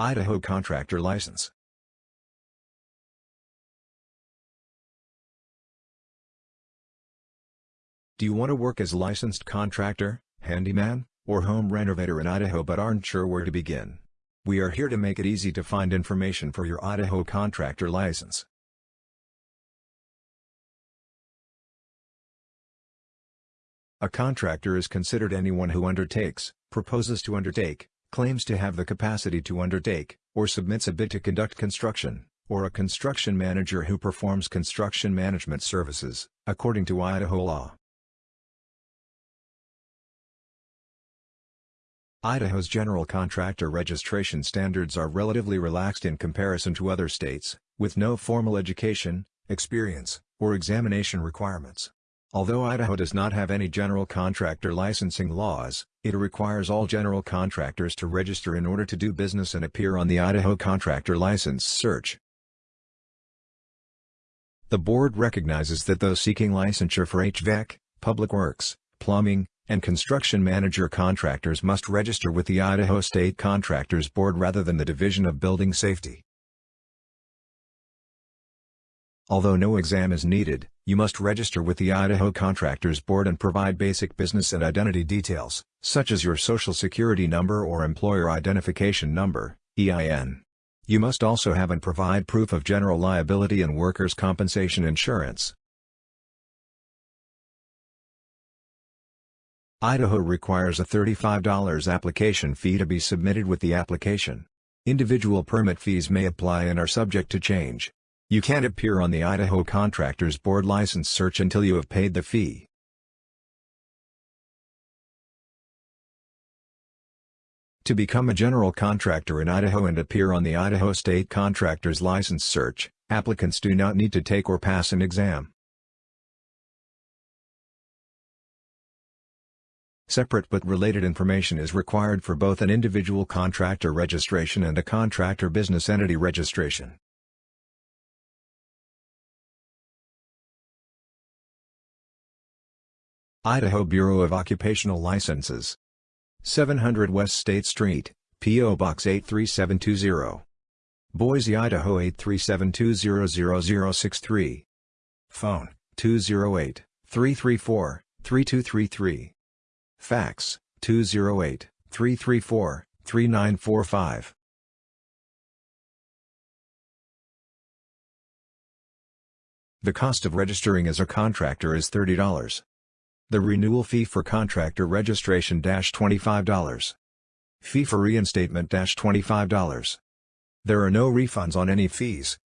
Idaho Contractor License Do you want to work as licensed contractor, handyman, or home renovator in Idaho but aren't sure where to begin? We are here to make it easy to find information for your Idaho contractor license. A contractor is considered anyone who undertakes, proposes to undertake, claims to have the capacity to undertake, or submits a bid to conduct construction, or a construction manager who performs construction management services, according to Idaho law. Idaho's general contractor registration standards are relatively relaxed in comparison to other states, with no formal education, experience, or examination requirements. Although Idaho does not have any general contractor licensing laws, it requires all general contractors to register in order to do business and appear on the Idaho Contractor License Search. The board recognizes that those seeking licensure for HVAC, public works, plumbing, and construction manager contractors must register with the Idaho State Contractors Board rather than the Division of Building Safety. Although no exam is needed, you must register with the Idaho Contractors Board and provide basic business and identity details, such as your Social Security number or Employer Identification Number EIN. You must also have and provide proof of general liability and workers' compensation insurance. Idaho requires a $35 application fee to be submitted with the application. Individual permit fees may apply and are subject to change. You can't appear on the Idaho Contractors Board license search until you have paid the fee. To become a general contractor in Idaho and appear on the Idaho State Contractors License Search, applicants do not need to take or pass an exam. Separate but related information is required for both an individual contractor registration and a contractor business entity registration. Idaho Bureau of Occupational Licenses 700 West State Street, P.O. Box 83720. Boise, Idaho 837200063. Phone, 208-334-3233. Fax, 208-334-3945. The cost of registering as a contractor is $30. The renewal fee for contractor registration $25. Fee for reinstatement $25. There are no refunds on any fees,